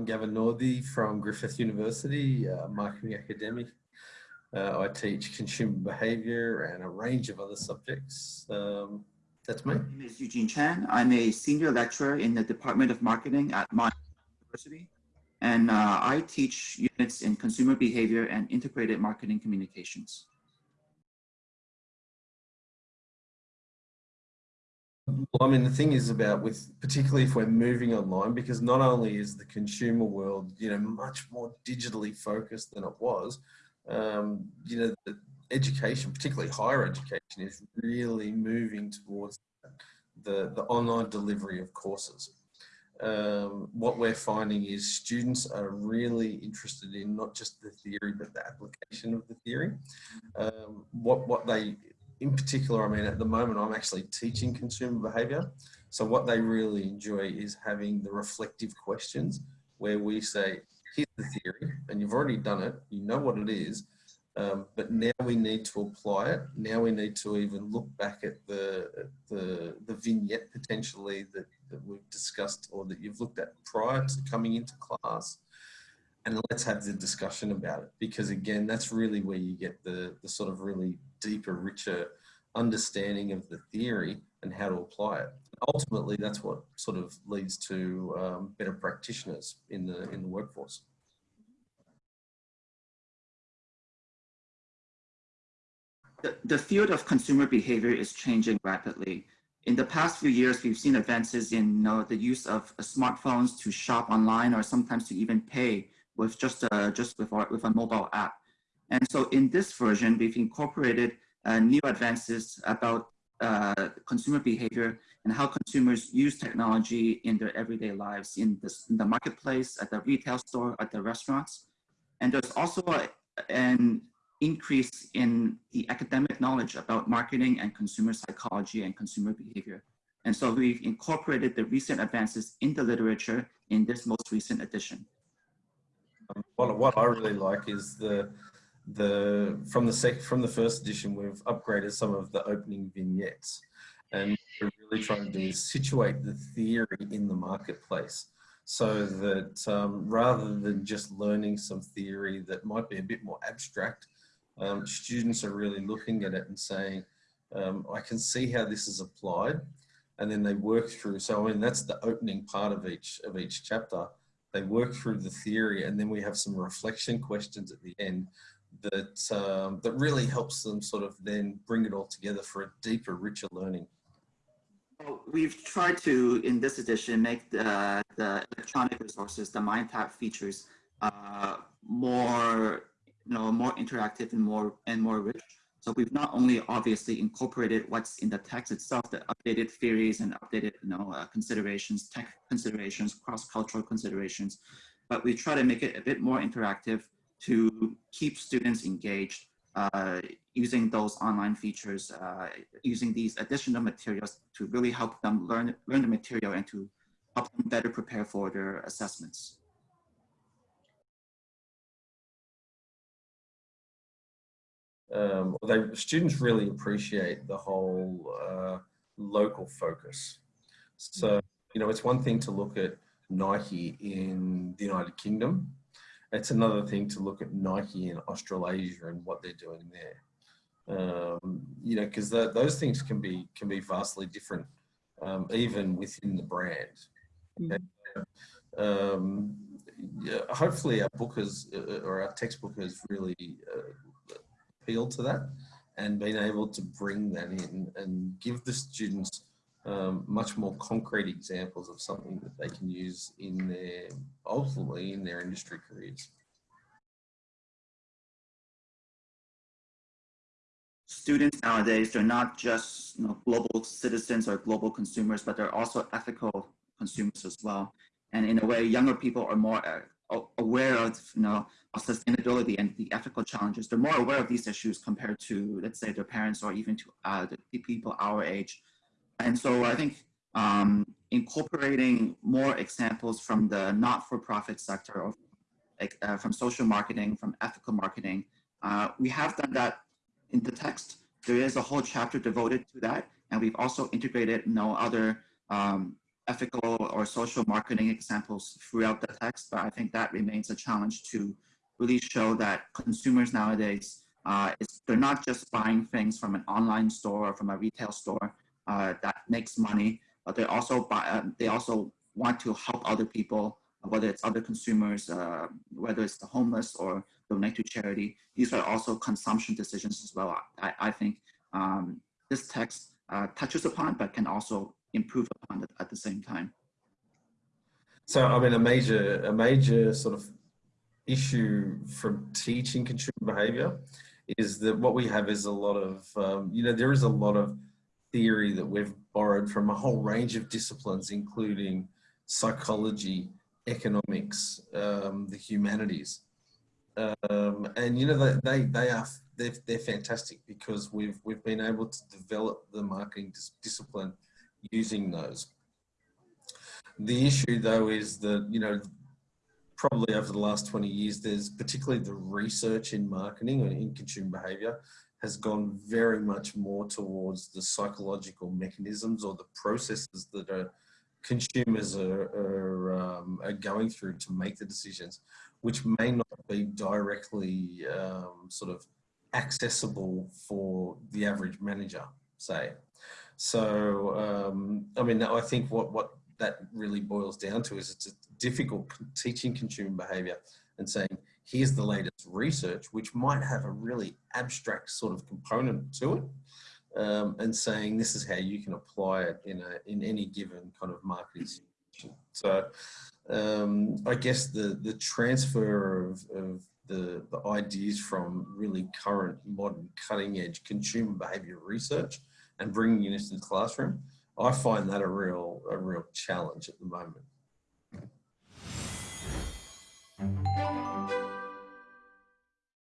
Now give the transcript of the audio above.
I'm Gavin Northey from Griffith University, uh, marketing academic. Uh, I teach consumer behavior and a range of other subjects. Um, that's me. My name is Eugene Chan. I'm a senior lecturer in the Department of Marketing at Monash University. And uh, I teach units in consumer behavior and integrated marketing communications. Well, I mean, the thing is about with, particularly if we're moving online, because not only is the consumer world, you know, much more digitally focused than it was, um, you know, the education, particularly higher education, is really moving towards the, the online delivery of courses. Um, what we're finding is students are really interested in not just the theory, but the application of the theory. Um, what, what they in particular, I mean, at the moment, I'm actually teaching consumer behavior. So what they really enjoy is having the reflective questions where we say, here's the theory, and you've already done it, you know what it is, um, but now we need to apply it. Now we need to even look back at the, the, the vignette potentially that, that we've discussed or that you've looked at prior to coming into class and let's have the discussion about it because again that's really where you get the the sort of really deeper richer understanding of the theory and how to apply it. Ultimately that's what sort of leads to um, better practitioners in the in the workforce. The, the field of consumer behavior is changing rapidly. In the past few years, we've seen advances in you know, the use of smartphones to shop online or sometimes to even pay with just a, just with, our, with a mobile app. And so in this version, we've incorporated uh, new advances about uh, consumer behavior and how consumers use technology in their everyday lives in, this, in the marketplace, at the retail store, at the restaurants. And there's also a, an increase in the academic knowledge about marketing and consumer psychology and consumer behavior. And so we've incorporated the recent advances in the literature in this most recent edition. Um, what, what I really like is the the from the sec from the first edition we've upgraded some of the opening vignettes. And we're really trying to do is situate the theory in the marketplace so that um, rather than just learning some theory that might be a bit more abstract um, students are really looking at it and saying um, I can see how this is applied and then they work through. So I mean that's the opening part of each of each chapter they work through the theory and then we have some reflection questions at the end that um, that really helps them sort of then bring it all together for a deeper, richer learning. We've tried to, in this edition, make the, the electronic resources, the mind MindTap features, uh, more, you know, more interactive and more and more rich. So we've not only obviously incorporated what's in the text itself, the updated theories and updated you know, uh, considerations, tech considerations, cross-cultural considerations, but we try to make it a bit more interactive to keep students engaged uh, using those online features, uh, using these additional materials to really help them learn, learn the material and to help them better prepare for their assessments. Um, they students really appreciate the whole uh, local focus. So, you know, it's one thing to look at Nike in the United Kingdom. It's another thing to look at Nike in Australasia and what they're doing there. Um, you know, because those things can be can be vastly different, um, even within the brand. Okay? Um, yeah, hopefully, our book has uh, or our textbook has really uh, appeal to that and being able to bring that in and give the students um, much more concrete examples of something that they can use in their, ultimately in their industry careers. Students nowadays, they're not just you know, global citizens or global consumers, but they're also ethical consumers as well. And in a way, younger people are more aware of, you know, sustainability and the ethical challenges. They're more aware of these issues compared to, let's say, their parents or even to uh, the people our age. And so I think um, incorporating more examples from the not-for-profit sector or uh, from social marketing, from ethical marketing, uh, we have done that in the text. There is a whole chapter devoted to that. And we've also integrated you know, other um, ethical or social marketing examples throughout the text, but I think that remains a challenge to really show that consumers nowadays, uh, they're not just buying things from an online store or from a retail store uh, that makes money, but they also buy, uh, they also want to help other people, whether it's other consumers, uh, whether it's the homeless or donate to charity. These are also consumption decisions as well. I, I think um, this text uh, touches upon, but can also improve upon it at the same time. So, I mean, a major, a major sort of issue from teaching consumer behavior is that what we have is a lot of, um, you know, there is a lot of theory that we've borrowed from a whole range of disciplines, including psychology, economics, um, the humanities. Um, and, you know, they, they, they are, they're, they're fantastic because we've, we've been able to develop the marketing dis discipline using those. The issue though is that, you know, probably over the last 20 years, there's particularly the research in marketing and in consumer behavior has gone very much more towards the psychological mechanisms or the processes that are consumers are, are, um, are going through to make the decisions, which may not be directly um, sort of accessible for the average manager, say. So, um, I mean, I think what, what that really boils down to is it's a difficult teaching consumer behavior and saying, here's the latest research, which might have a really abstract sort of component to it. Um, and saying this is how you can apply it in a in any given kind of marketing situation. So um, I guess the the transfer of, of the, the ideas from really current modern cutting edge consumer behavior research and bringing units into the classroom. I find that a real, a real challenge at the moment.